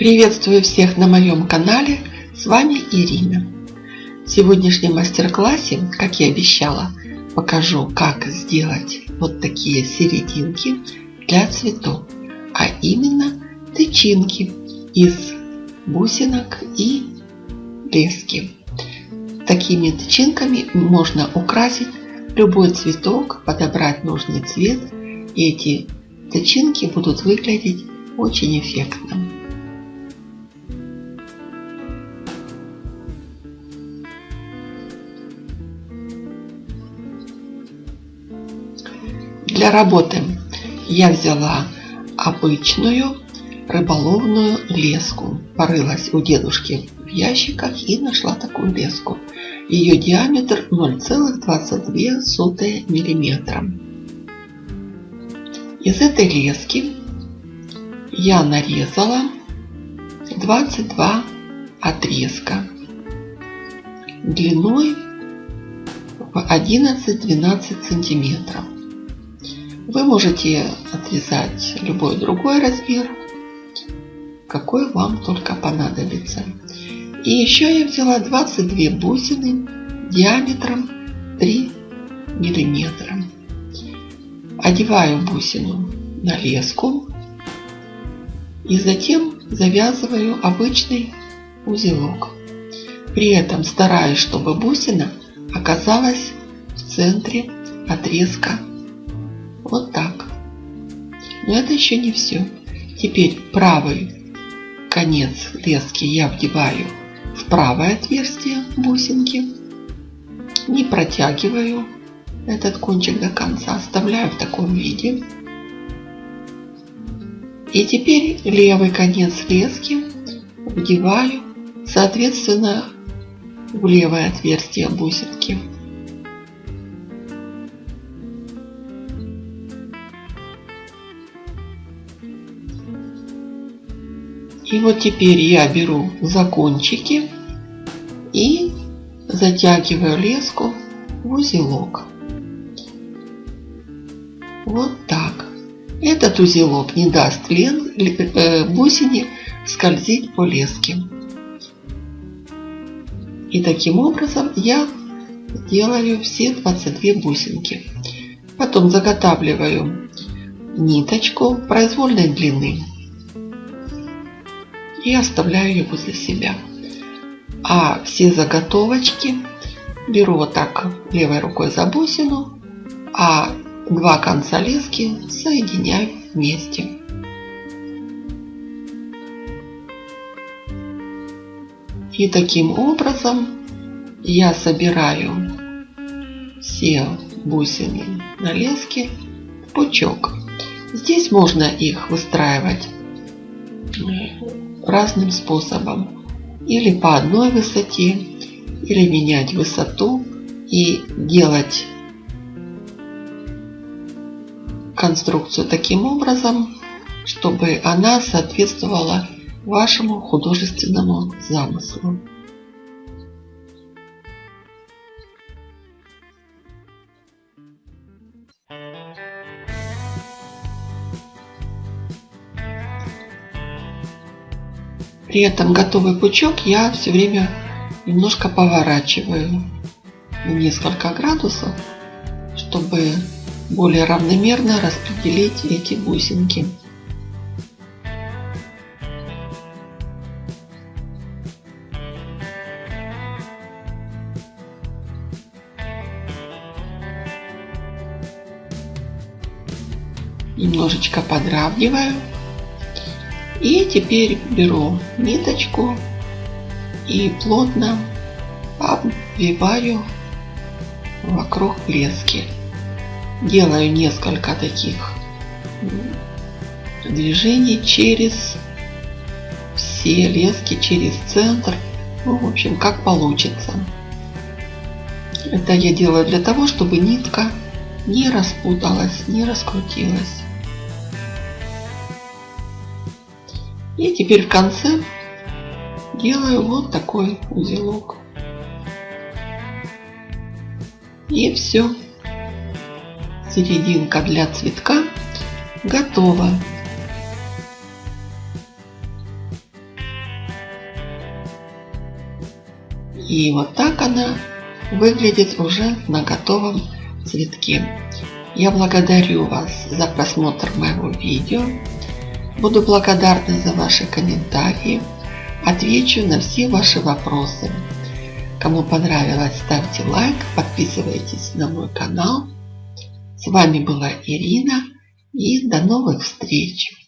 Приветствую всех на моем канале, с вами Ирина. В сегодняшнем мастер-классе, как и обещала, покажу, как сделать вот такие серединки для цветов, а именно тычинки из бусинок и лески. Такими тычинками можно украсить любой цветок, подобрать нужный цвет, и эти тычинки будут выглядеть очень эффектно. Для работы я взяла обычную рыболовную леску. Порылась у дедушки в ящиках и нашла такую леску. Ее диаметр 0,22 миллиметра. Из этой лески я нарезала 22 отрезка длиной в 11-12 сантиметров. Вы можете отрезать любой другой размер, какой вам только понадобится. И еще я взяла 22 бусины диаметром 3 миллиметра. Одеваю бусину на леску и затем завязываю обычный узелок. При этом стараюсь, чтобы бусина оказалась в центре отрезка. Вот так. Но это еще не все. Теперь правый конец лески я вдеваю в правое отверстие бусинки. Не протягиваю этот кончик до конца, оставляю в таком виде. И теперь левый конец лески вдеваю, соответственно, в левое отверстие бусинки. И вот теперь я беру за кончики и затягиваю леску в узелок. Вот так. Этот узелок не даст лен, э, бусине скользить по леске. И таким образом я делаю все 22 бусинки. Потом заготавливаю ниточку произвольной длины и оставляю ее возле себя. А все заготовочки беру вот так левой рукой за бусину, а два конца лески соединяю вместе. И таким образом я собираю все бусины на леске в пучок. Здесь можно их выстраивать разным способом. Или по одной высоте, или менять высоту и делать конструкцию таким образом, чтобы она соответствовала вашему художественному замыслу. При этом готовый пучок я все время немножко поворачиваю на несколько градусов, чтобы более равномерно распределить эти бусинки. Немножечко подравниваю и теперь беру ниточку и плотно обвиваю вокруг лески. Делаю несколько таких движений через все лески, через центр. Ну, в общем, как получится. Это я делаю для того, чтобы нитка не распуталась, не раскрутилась. И теперь в конце делаю вот такой узелок. И все. Серединка для цветка готова. И вот так она выглядит уже на готовом цветке. Я благодарю вас за просмотр моего видео. Буду благодарна за ваши комментарии. Отвечу на все ваши вопросы. Кому понравилось, ставьте лайк, подписывайтесь на мой канал. С вами была Ирина и до новых встреч!